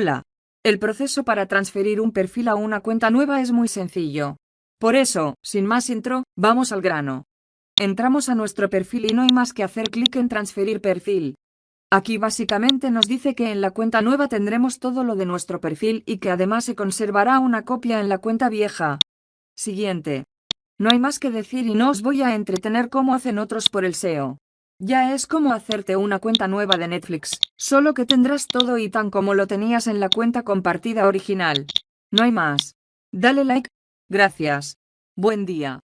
Hola. El proceso para transferir un perfil a una cuenta nueva es muy sencillo. Por eso, sin más intro, vamos al grano. Entramos a nuestro perfil y no hay más que hacer clic en transferir perfil. Aquí básicamente nos dice que en la cuenta nueva tendremos todo lo de nuestro perfil y que además se conservará una copia en la cuenta vieja. Siguiente. No hay más que decir y no os voy a entretener como hacen otros por el SEO. Ya es como hacerte una cuenta nueva de Netflix, solo que tendrás todo y tan como lo tenías en la cuenta compartida original. No hay más. Dale like. Gracias. Buen día.